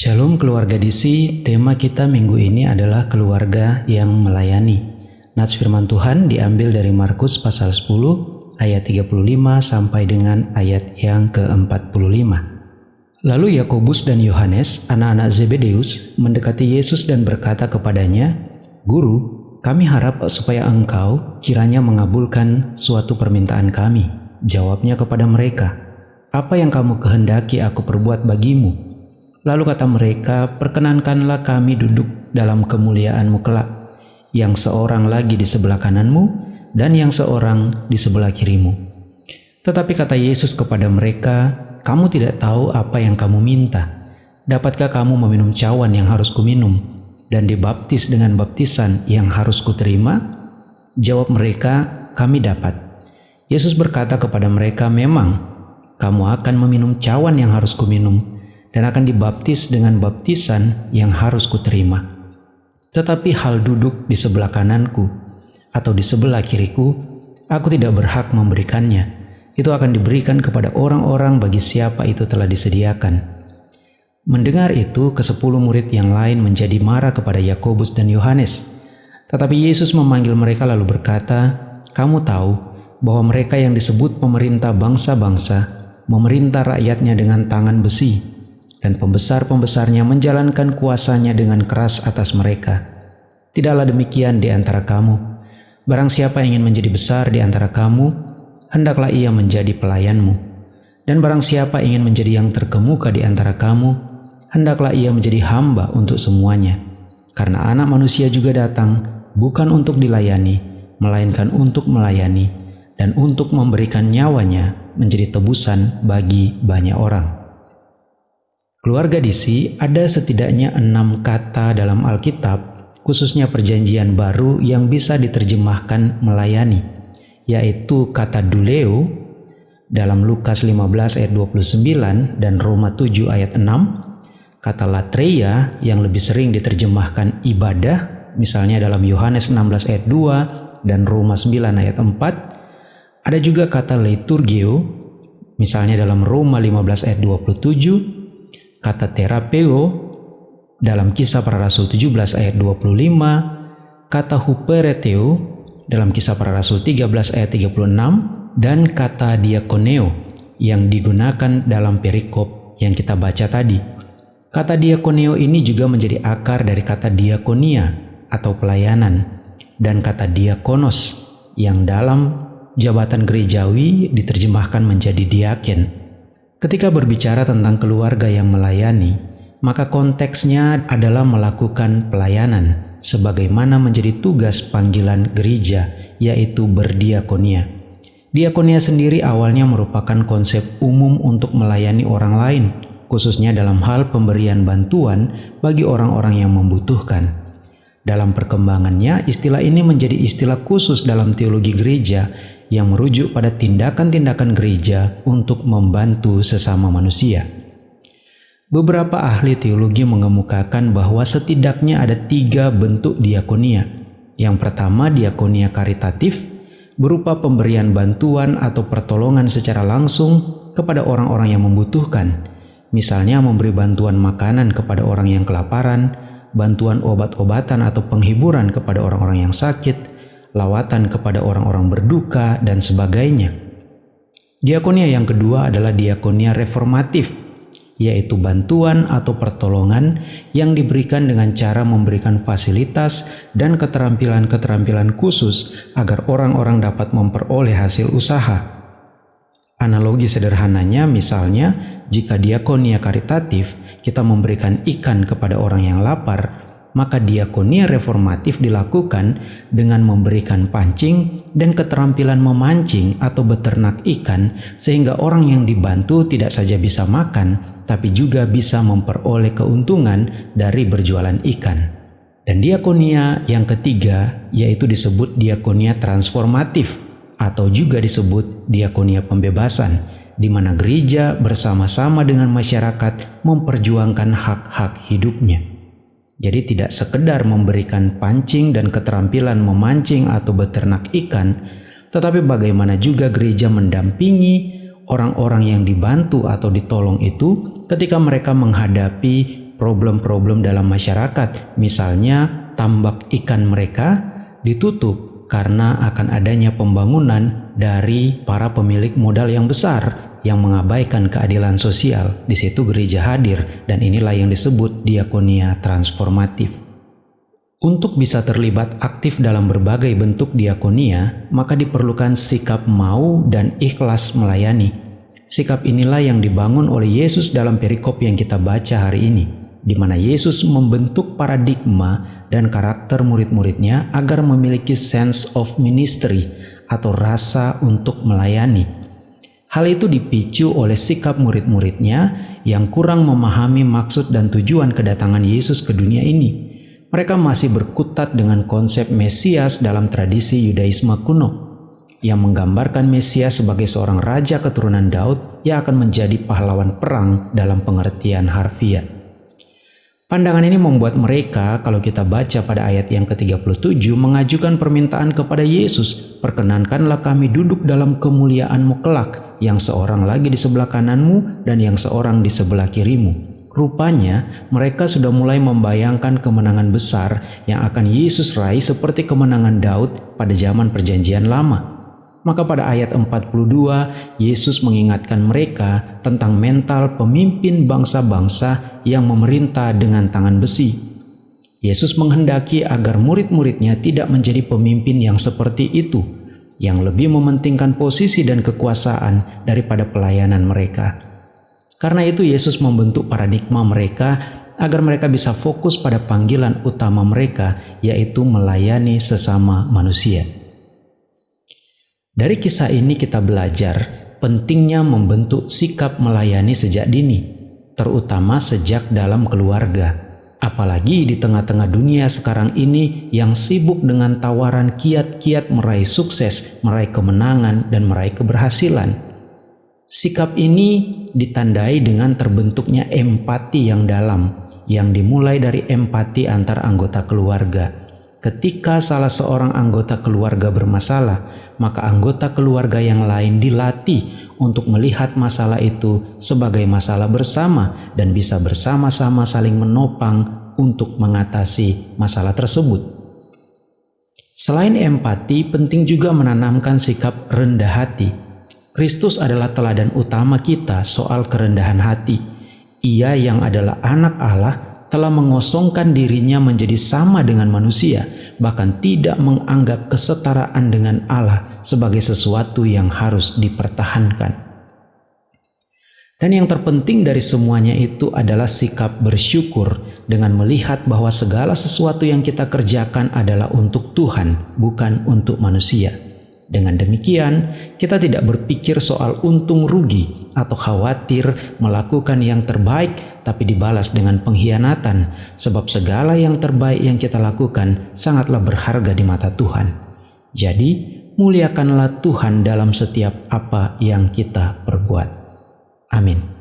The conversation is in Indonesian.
Shalom keluarga DC, tema kita minggu ini adalah keluarga yang melayani. Nats firman Tuhan diambil dari Markus pasal 10 ayat 35 sampai dengan ayat yang ke-45. Lalu Yakobus dan Yohanes, anak-anak Zebedeus, mendekati Yesus dan berkata kepadanya, "Guru, kami harap supaya engkau kiranya mengabulkan suatu permintaan kami." Jawabnya kepada mereka, "Apa yang kamu kehendaki aku perbuat bagimu?" Lalu kata mereka, perkenankanlah kami duduk dalam kemuliaanmu kelak, yang seorang lagi di sebelah kananmu dan yang seorang di sebelah kirimu. Tetapi kata Yesus kepada mereka, kamu tidak tahu apa yang kamu minta. Dapatkah kamu meminum cawan yang harus kuminum dan dibaptis dengan baptisan yang harus kuterima? Jawab mereka, kami dapat. Yesus berkata kepada mereka, memang kamu akan meminum cawan yang harus kuminum dan akan dibaptis dengan baptisan yang harus kuterima. Tetapi hal duduk di sebelah kananku atau di sebelah kiriku, aku tidak berhak memberikannya. Itu akan diberikan kepada orang-orang bagi siapa itu telah disediakan. Mendengar itu, kesepuluh murid yang lain menjadi marah kepada Yakobus dan Yohanes. Tetapi Yesus memanggil mereka lalu berkata, "Kamu tahu bahwa mereka yang disebut pemerintah bangsa-bangsa memerintah rakyatnya dengan tangan besi, dan pembesar-pembesarnya menjalankan kuasanya dengan keras atas mereka. Tidaklah demikian di antara kamu. Barang siapa ingin menjadi besar di antara kamu, hendaklah ia menjadi pelayanmu. Dan barang siapa ingin menjadi yang terkemuka di antara kamu, hendaklah ia menjadi hamba untuk semuanya. Karena anak manusia juga datang bukan untuk dilayani, melainkan untuk melayani dan untuk memberikan nyawanya menjadi tebusan bagi banyak orang. Keluarga DC ada setidaknya enam kata dalam Alkitab, khususnya perjanjian baru yang bisa diterjemahkan melayani, yaitu kata duleo dalam Lukas 15 ayat 29 dan Roma 7 ayat 6, kata latreia yang lebih sering diterjemahkan ibadah, misalnya dalam Yohanes 16 ayat 2 dan Roma 9 ayat 4, ada juga kata liturgio, misalnya dalam Roma 15 ayat 27, kata terapeo dalam kisah para rasul 17 ayat 25, kata hupereteo dalam kisah para rasul 13 ayat 36, dan kata diakoneo yang digunakan dalam perikop yang kita baca tadi. Kata diakoneo ini juga menjadi akar dari kata diakonia atau pelayanan dan kata diakonos yang dalam jabatan gerejawi diterjemahkan menjadi diaken Ketika berbicara tentang keluarga yang melayani, maka konteksnya adalah melakukan pelayanan sebagaimana menjadi tugas panggilan gereja, yaitu berdiakonia. Diakonia sendiri awalnya merupakan konsep umum untuk melayani orang lain, khususnya dalam hal pemberian bantuan bagi orang-orang yang membutuhkan. Dalam perkembangannya, istilah ini menjadi istilah khusus dalam teologi gereja yang merujuk pada tindakan-tindakan gereja untuk membantu sesama manusia. Beberapa ahli teologi mengemukakan bahwa setidaknya ada tiga bentuk diakonia. Yang pertama, diakonia karitatif, berupa pemberian bantuan atau pertolongan secara langsung kepada orang-orang yang membutuhkan. Misalnya memberi bantuan makanan kepada orang yang kelaparan, bantuan obat-obatan atau penghiburan kepada orang-orang yang sakit, lawatan kepada orang-orang berduka, dan sebagainya. Diakonia yang kedua adalah diakonia reformatif, yaitu bantuan atau pertolongan yang diberikan dengan cara memberikan fasilitas dan keterampilan-keterampilan khusus agar orang-orang dapat memperoleh hasil usaha. Analogi sederhananya misalnya, jika diakonia karitatif, kita memberikan ikan kepada orang yang lapar, maka diakonia reformatif dilakukan dengan memberikan pancing dan keterampilan memancing atau beternak ikan sehingga orang yang dibantu tidak saja bisa makan tapi juga bisa memperoleh keuntungan dari berjualan ikan. Dan diakonia yang ketiga yaitu disebut diakonia transformatif atau juga disebut diakonia pembebasan di mana gereja bersama-sama dengan masyarakat memperjuangkan hak-hak hidupnya. Jadi tidak sekedar memberikan pancing dan keterampilan memancing atau beternak ikan, tetapi bagaimana juga gereja mendampingi orang-orang yang dibantu atau ditolong itu ketika mereka menghadapi problem-problem dalam masyarakat, misalnya tambak ikan mereka ditutup karena akan adanya pembangunan dari para pemilik modal yang besar yang mengabaikan keadilan sosial. Di situ gereja hadir dan inilah yang disebut diakonia transformatif. Untuk bisa terlibat aktif dalam berbagai bentuk diakonia, maka diperlukan sikap mau dan ikhlas melayani. Sikap inilah yang dibangun oleh Yesus dalam perikop yang kita baca hari ini, di mana Yesus membentuk paradigma dan karakter murid-muridnya agar memiliki sense of ministry atau rasa untuk melayani. Hal itu dipicu oleh sikap murid-muridnya yang kurang memahami maksud dan tujuan kedatangan Yesus ke dunia ini mereka masih berkutat dengan konsep Mesias dalam tradisi Yudaisme kuno yang menggambarkan Mesias sebagai seorang raja keturunan Daud yang akan menjadi pahlawan perang dalam pengertian harfiah. Pandangan ini membuat mereka, kalau kita baca pada ayat yang ke-37, mengajukan permintaan kepada Yesus, Perkenankanlah kami duduk dalam kemuliaanmu kelak, yang seorang lagi di sebelah kananmu dan yang seorang di sebelah kirimu. Rupanya mereka sudah mulai membayangkan kemenangan besar yang akan Yesus raih seperti kemenangan Daud pada zaman perjanjian lama. Maka pada ayat 42, Yesus mengingatkan mereka tentang mental pemimpin bangsa-bangsa yang memerintah dengan tangan besi. Yesus menghendaki agar murid-muridnya tidak menjadi pemimpin yang seperti itu, yang lebih mementingkan posisi dan kekuasaan daripada pelayanan mereka. Karena itu Yesus membentuk paradigma mereka agar mereka bisa fokus pada panggilan utama mereka yaitu melayani sesama manusia. Dari kisah ini kita belajar pentingnya membentuk sikap melayani sejak dini, terutama sejak dalam keluarga. Apalagi di tengah-tengah dunia sekarang ini yang sibuk dengan tawaran kiat-kiat meraih sukses, meraih kemenangan, dan meraih keberhasilan. Sikap ini ditandai dengan terbentuknya empati yang dalam, yang dimulai dari empati antar anggota keluarga. Ketika salah seorang anggota keluarga bermasalah, maka anggota keluarga yang lain dilatih untuk melihat masalah itu sebagai masalah bersama dan bisa bersama-sama saling menopang untuk mengatasi masalah tersebut. Selain empati, penting juga menanamkan sikap rendah hati Kristus adalah teladan utama kita soal kerendahan hati. Ia yang adalah anak Allah telah mengosongkan dirinya menjadi sama dengan manusia, bahkan tidak menganggap kesetaraan dengan Allah sebagai sesuatu yang harus dipertahankan. Dan yang terpenting dari semuanya itu adalah sikap bersyukur dengan melihat bahwa segala sesuatu yang kita kerjakan adalah untuk Tuhan, bukan untuk manusia. Dengan demikian, kita tidak berpikir soal untung rugi atau khawatir melakukan yang terbaik tapi dibalas dengan pengkhianatan sebab segala yang terbaik yang kita lakukan sangatlah berharga di mata Tuhan. Jadi, muliakanlah Tuhan dalam setiap apa yang kita perbuat. Amin.